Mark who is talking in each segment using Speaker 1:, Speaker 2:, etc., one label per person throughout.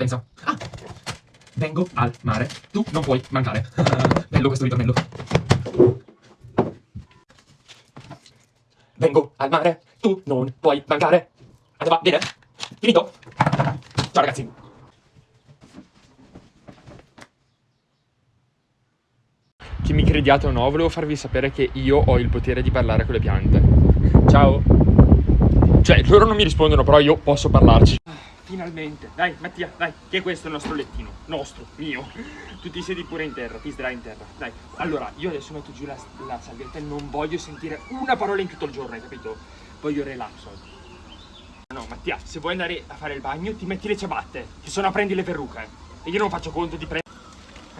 Speaker 1: Pensa. Ah! Vengo al mare. Tu non puoi mancare. Bello questo ritornello. Vengo al mare. Tu non puoi mancare. Andava bene? Finito? Ciao ragazzi.
Speaker 2: Che mi crediate o no, volevo farvi sapere che io ho il potere di parlare con le piante. Ciao. Cioè, loro non mi rispondono, però io posso parlarci. Finalmente. Dai, Mattia, dai, che è questo il nostro lettino. Nostro, mio. Tu ti siedi pure in terra, ti sdrai in terra. Dai, allora, io adesso metto giù la, la salvietta e non voglio sentire una parola in tutto il giorno, hai capito? Voglio relax oggi. No, Mattia, se vuoi andare a fare il bagno, ti metti le ciabatte, che sono a prendi le perruche. E io non faccio conto di prendere...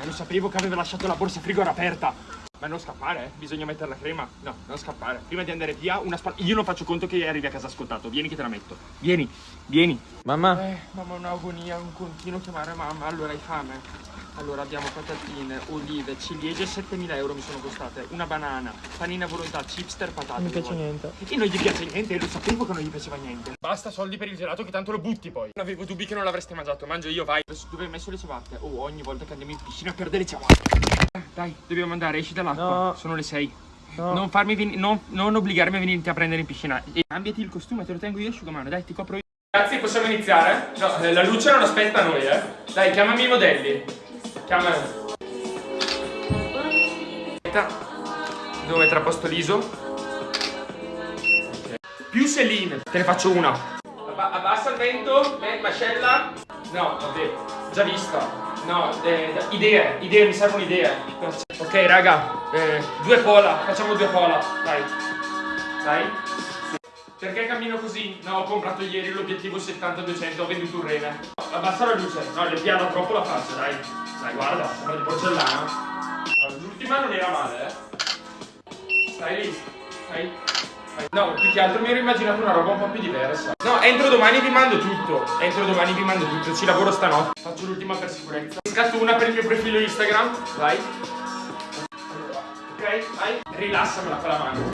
Speaker 2: Eh, lo sapevo che aveva lasciato la borsa frigo aperta. Ma non scappare, eh? Bisogna mettere la crema. No, non scappare. Prima di andare via, una spalla... Io non faccio conto che arrivi a casa ascoltato. Vieni che te la metto. Vieni, vieni.
Speaker 3: Mamma?
Speaker 2: Eh, mamma, un'agonia, un continuo chiamare mamma. Allora, hai fame? Allora, abbiamo patatine, olive, ciliegie, 7.000 euro mi sono costate. Una banana, panina volontà, chipster, patate.
Speaker 3: Non mi piace niente.
Speaker 2: E non gli piace niente, lo sapevo che non gli piaceva niente. Basta soldi per il gelato che tanto lo butti poi. Non avevo dubbi che non l'avreste mangiato. Mangio io, vai. Dove hai messo le ciabatte? Oh, ogni volta che andiamo in piscina perde le ciabatte. Dai, dobbiamo andare, esci dall'acqua.
Speaker 3: No.
Speaker 2: Sono le 6.
Speaker 3: No.
Speaker 2: Non farmi venire, non, non obbligarmi a venirti a prendere in piscina. E cambiati il costume, te lo tengo io asciugamano, dai, ti copro io. Ragazzi, possiamo iniziare? No, eh, la luce non aspetta noi, eh. Dai, chiamami i modelli. Aspetta. Devo mettere a posto l'ISO. Ok. Più Celine. Te ne faccio una. Abba- abbassa il vento, me- mascella. No, vabbè, già vista. No, eh, idee, idee, mi servono idee. Ok, raga, eh, due pola, facciamo due pola, dai. Dai. Perché cammino così? No, ho comprato ieri l'obiettivo 70-200, ho venduto un rene. Abbassa la luce, no, le piano troppo la faccia, dai. Dai, guarda, sembra di porcellana. L'ultima non era male, eh. Stai lì, stai. No, più che altro mi ero immaginato una roba un po' più diversa. No, entro domani vi mando tutto. Entro domani vi mando tutto, ci lavoro stanotte. Faccio l'ultima per sicurezza. Scatto una per il mio profilo Instagram, vai. Ok, vai. Rilassamela con la mano.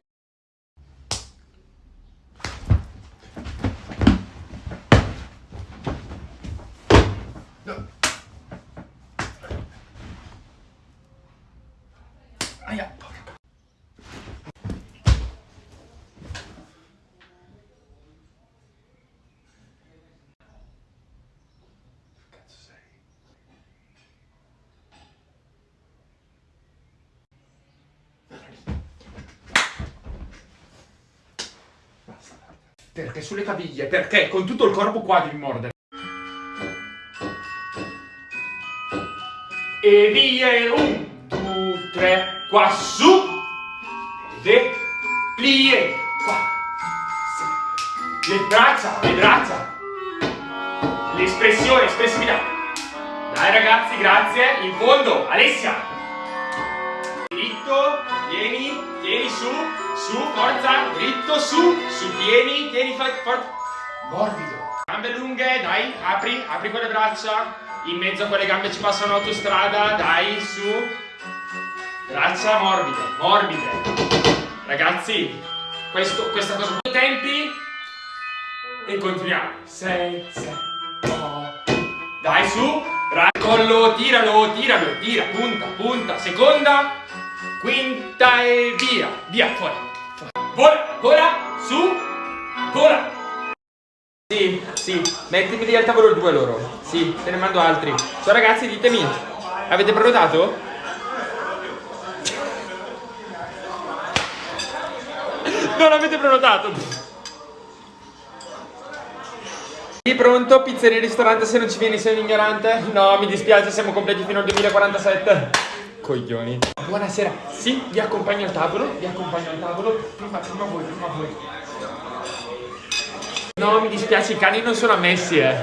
Speaker 2: Perché sulle caviglie? Perché con tutto il corpo qua devi mordere. E via, un, due, tre, qua su. Vede, plie, qua. Sì. Le braccia, le braccia. L'espressione, espressività. Dai ragazzi, grazie. In fondo, Alessia. Dritto, tieni, tieni su, su, forza, dritto, su, su, tieni, tieni, for- forza. Morbido. Gambe lunghe, dai, apri, apri quelle braccia. In mezzo a quelle gambe ci passa un'autostrada, dai, su. Braccia morbide, morbide. Ragazzi, questo, questa cosa. Tempi. E continuiamo. 6, 7, 8. Dai, su. Bra- collo, tiralo, tiralo, tira, punta, punta. Seconda, quinta e via. Via, fuori. Vola, vola, su, vola. Sì, sì, mettimi lì al tavolo due loro. Sì, te ne mando altri. Ciao ragazzi, ditemi. Avete prenotato? Non avete prenotato. Sì, pronto? Pizzeria e ristorante, se non ci vieni sei un ignorante? No, mi dispiace, siamo completi fino al 2047. Coglioni. Buonasera. Sì, vi accompagno al tavolo, vi accompagno al tavolo. Prima, prima voi, prima voi. No, mi dispiace, i cani non sono ammessi, eh.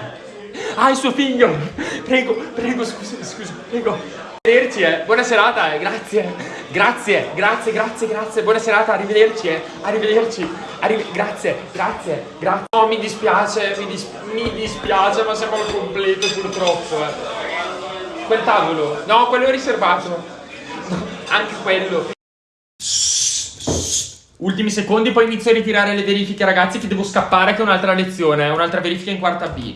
Speaker 2: Ah, il suo figlio! Prego, prego, scusa, scusa, prego. Arrivederci, eh. Buona serata, eh. Grazie. Grazie, grazie, grazie, grazie. Buona serata, arrivederci, eh. Arrivederci. Arrive- grazie, grazie, grazie. No, mi dispiace, mi, dis- mi dispiace, ma siamo al completo purtroppo, eh. Quel tavolo. No, quello riservato. Anche quello. Ultimi secondi, poi inizio a ritirare le verifiche, ragazzi, che devo scappare che è un'altra lezione, un'altra verifica in quarta B.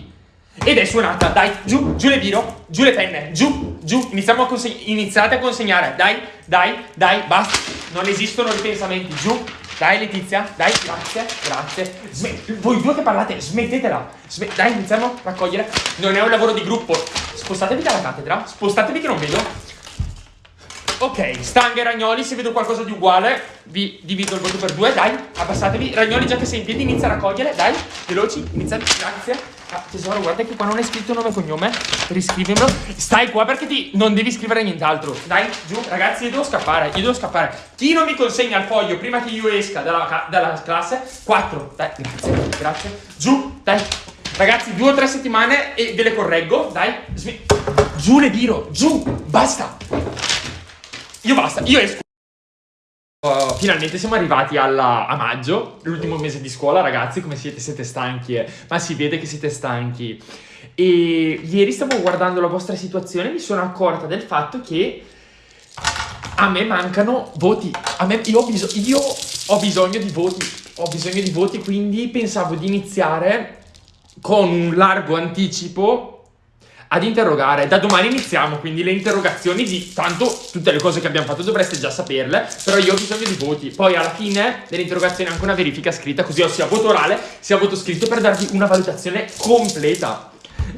Speaker 2: Ed è suonata, dai, giù, giù le biro, giù le penne, giù, giù, iniziamo a conseg- iniziate a consegnare, dai, dai, dai, basta, non esistono ripensamenti, giù, dai Letizia, dai, grazie, grazie, Smet- voi due che parlate, smettetela, Sme- dai, iniziamo a raccogliere, non è un lavoro di gruppo, spostatevi dalla cattedra, spostatevi che non vedo, Ok, stanghe e ragnoli, se vedo qualcosa di uguale vi divido il voto per due, dai, abbassatevi. Ragnoli già che sei in piedi inizia a raccogliere, dai, veloci, iniziate, grazie. Ah, tesoro, guarda che qua non hai scritto nome e cognome, riscrivimelo. Stai qua perché ti non devi scrivere nient'altro. Dai, giù, ragazzi, io devo scappare, io devo scappare. Chi non mi consegna il foglio prima che io esca dalla, dalla classe? Quattro, dai, grazie, grazie. Giù, dai. Ragazzi, due o tre settimane e ve le correggo, dai. Smi- giù le biro, giù, basta. Io basta, io esco. Uh, finalmente siamo arrivati alla, a maggio, l'ultimo mese di scuola, ragazzi. Come siete? Siete stanchi, eh? ma si vede che siete stanchi. E ieri stavo guardando la vostra situazione e mi sono accorta del fatto che a me mancano voti. A me, io, ho io ho bisogno di voti. Ho bisogno di voti, quindi pensavo di iniziare con un largo anticipo ad interrogare. Da domani iniziamo, quindi le interrogazioni di tanto tutte le cose che abbiamo fatto dovreste già saperle, però io ho bisogno di voti. Poi alla fine delle interrogazioni anche una verifica scritta, così ho sia voto orale sia voto scritto per darvi una valutazione completa.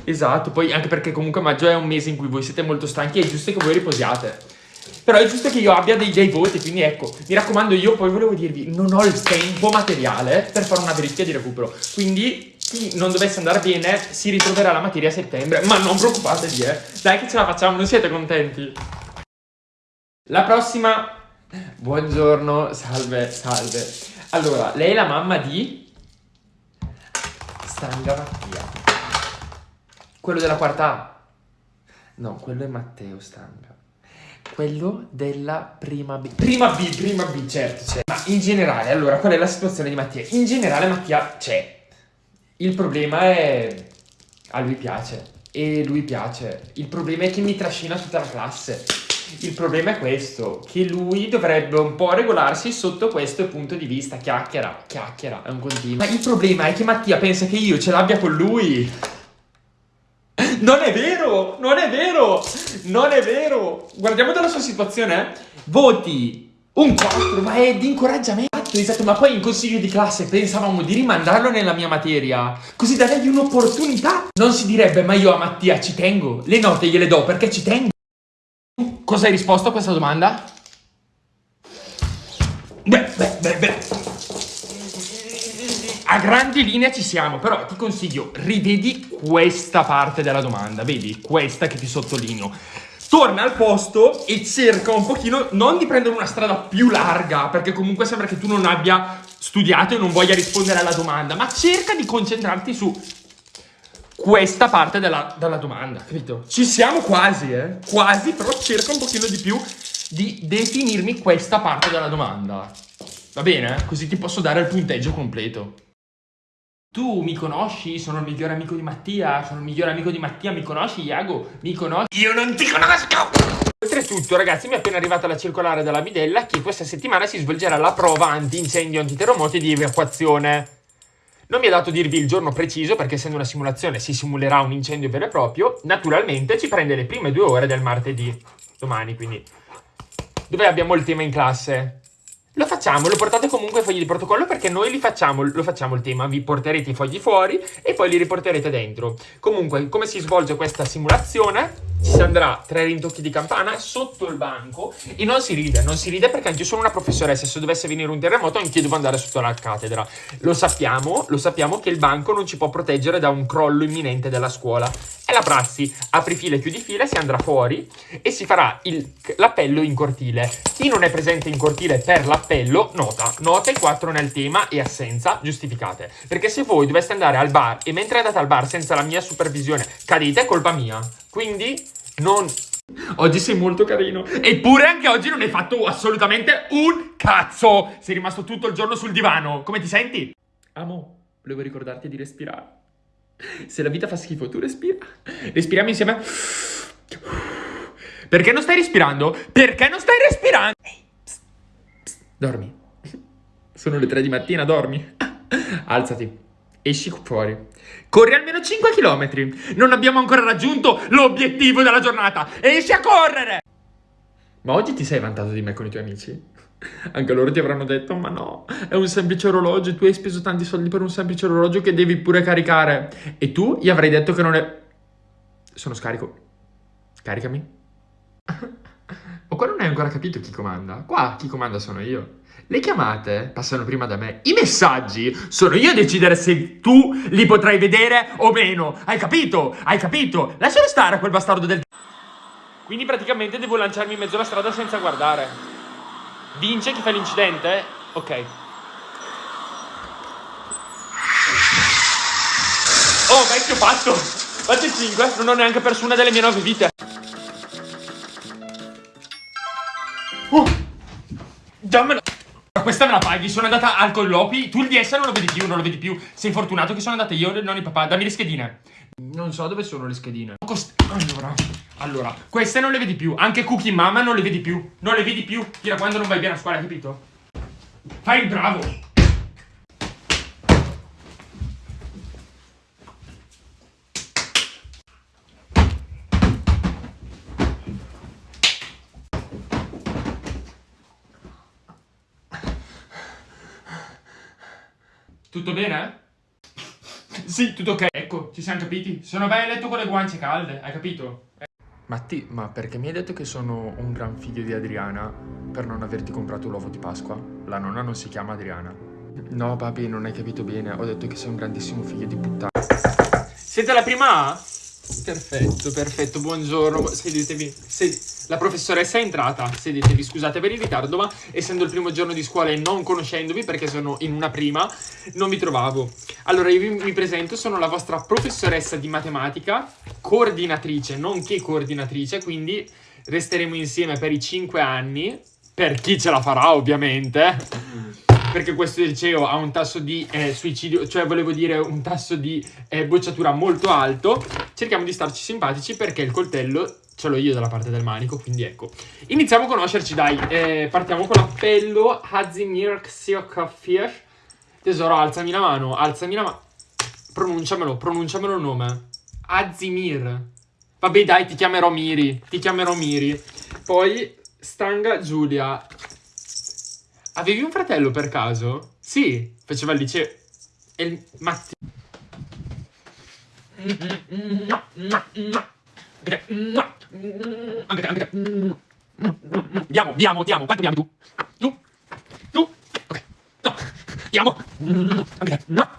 Speaker 2: Esatto, poi anche perché comunque maggio è un mese in cui voi siete molto stanchi e è giusto che voi riposiate. Però è giusto che io abbia dei, dei voti, quindi ecco, mi raccomando, io poi volevo dirvi, non ho il tempo materiale per fare una verifica di recupero. Quindi non dovesse andare bene si ritroverà la materia a settembre, ma non preoccupatevi, eh. Dai che ce la facciamo, non siete contenti? La prossima... Buongiorno, salve, salve. Allora, lei è la mamma di... Stanga Mattia. Quello della quarta A. No, quello è Matteo Stanga. Quello della prima B. Prima B, prima B, certo, c'è. Ma in generale, allora, qual è la situazione di Mattia? In generale Mattia c'è. Il problema è... A lui piace. E lui piace. Il problema è che mi trascina tutta la classe. Il problema è questo, che lui dovrebbe un po' regolarsi sotto questo punto di vista. Chiacchiera, chiacchiera, è un continuo. Ma il problema è che Mattia pensa che io ce l'abbia con lui. Non è vero, non è vero, non è vero. Guardiamo dalla sua situazione. eh. Voti un 4, ma è di incoraggiamento. Esatto, ma poi in consiglio di classe pensavamo di rimandarlo nella mia materia, così da dargli un'opportunità. Non si direbbe, ma io a Mattia ci tengo. Le note gliele do perché ci tengo. Cosa hai risposto a questa domanda? Beh, beh, beh, beh. A grandi linee ci siamo, però ti consiglio, rivedi questa parte della domanda, vedi? Questa che ti sottolineo. Torna al posto e cerca un pochino, non di prendere una strada più larga, perché comunque sembra che tu non abbia studiato e non voglia rispondere alla domanda, ma cerca di concentrarti su questa parte della, della domanda, capito? Ci siamo quasi, eh? Quasi, però cerca un pochino di più di definirmi questa parte della domanda. Va bene? Così ti posso dare il punteggio completo. Tu mi conosci? Sono il migliore amico di Mattia. Sono il migliore amico di Mattia. Mi conosci, Iago? Mi conosci? Io non ti conosco! Oltretutto, ragazzi, mi è appena arrivata la circolare dalla Bidella che questa settimana si svolgerà la prova anti-incendio, antiterremoti e di evacuazione. Non mi è dato dirvi il giorno preciso perché essendo una simulazione si simulerà un incendio vero e proprio. Naturalmente ci prende le prime due ore del martedì, domani quindi. Dove abbiamo il tema in classe? Lo facciamo, lo portate comunque ai fogli di protocollo perché noi li facciamo, lo facciamo il tema, vi porterete i fogli fuori e poi li riporterete dentro. Comunque, come si svolge questa simulazione? Ci si andrà tre rintocchi di campana sotto il banco e non si ride, non si ride perché anche io sono una professoressa, se dovesse venire un terremoto anch'io devo andare sotto la cattedra. Lo sappiamo, lo sappiamo che il banco non ci può proteggere da un crollo imminente della scuola. È la prassi, apri fila e chiudi fila, si andrà fuori e si farà l'appello in cortile. Chi non è presente in cortile per l'appello, nota, nota il 4 nel tema e assenza giustificate. Perché se voi doveste andare al bar e mentre andate al bar senza la mia supervisione cadete, è colpa mia. Quindi non... Oggi sei molto carino. Eppure anche oggi non hai fatto assolutamente un cazzo. Sei rimasto tutto il giorno sul divano. Come ti senti? Amo, volevo ricordarti di respirare. Se la vita fa schifo, tu respira. Respiriamo insieme. Perché non stai respirando? Perché non stai respirando? Ehi, dormi. Sono le tre di mattina, dormi. Alzati. Esci fuori. Corri almeno 5 km. Non abbiamo ancora raggiunto l'obiettivo della giornata. Esci a correre! Ma oggi ti sei vantato di me con i tuoi amici? Anche loro ti avranno detto, ma no, è un semplice orologio, tu hai speso tanti soldi per un semplice orologio che devi pure caricare. E tu gli avrai detto che non è... Sono scarico. Caricami. Qua non hai ancora capito chi comanda? Qua chi comanda sono io. Le chiamate passano prima da me. I messaggi sono io a decidere se tu li potrai vedere o meno. Hai capito? Hai capito? Lascialo stare a quel bastardo del... Quindi praticamente devo lanciarmi in mezzo alla strada senza guardare. Vince chi fa l'incidente? Ok. Oh, vecchio fatto! Il 5, non ho neanche perso una delle mie 9 vite. Dammela! Questa me la paghi, sono andata al colloqui, tu il DS non lo vedi più, non lo vedi più. Sei fortunato che sono andata io, non il papà, dammi le schedine. Non so dove sono le schedine. Cost allora, allora, queste non le vedi più, anche Cookie Mama non le vedi più, non le vedi più, fino a quando non vai bene a scuola, hai capito? Fai il bravo! Tutto bene? Sì, tutto ok. Ecco, ci siamo capiti. Sono vai a letto con le guance calde, hai capito? Matti, ma perché mi hai detto che sono un gran figlio di Adriana per non averti comprato l'uovo di Pasqua? La nonna non si chiama Adriana. No, papi, non hai capito bene. Ho detto che sei un grandissimo figlio di puttana. Siete la prima A? Perfetto, perfetto. Buongiorno. Sedetevi. Sed la professoressa è entrata. Sedetevi. Scusate per il ritardo, ma essendo il primo giorno di scuola e non conoscendovi, perché sono in una prima, non mi trovavo. Allora, io vi, mi presento. Sono la vostra professoressa di matematica, coordinatrice, nonché coordinatrice, quindi resteremo insieme per i 5 anni. Per chi ce la farà, ovviamente perché questo liceo ha un tasso di eh, suicidio, cioè volevo dire un tasso di eh, bocciatura molto alto, cerchiamo di starci simpatici perché il coltello ce l'ho io dalla parte del manico, quindi ecco. Iniziamo a conoscerci, dai. Eh, partiamo con l'appello Hazimir Xiokafir. Tesoro, alzami la mano, alzami la mano. Pronunciamelo, pronunciamelo il nome. Azimir. Vabbè, dai, ti chiamerò Miri. Ti chiamerò Miri. Poi, Stanga Giulia. Avevi un fratello per caso? Sì, faceva il liceo. E il Matti. Diamo, diamo, diamo. Quanto diamo tu? Tu? Tu? Ok. No. Diamo. No.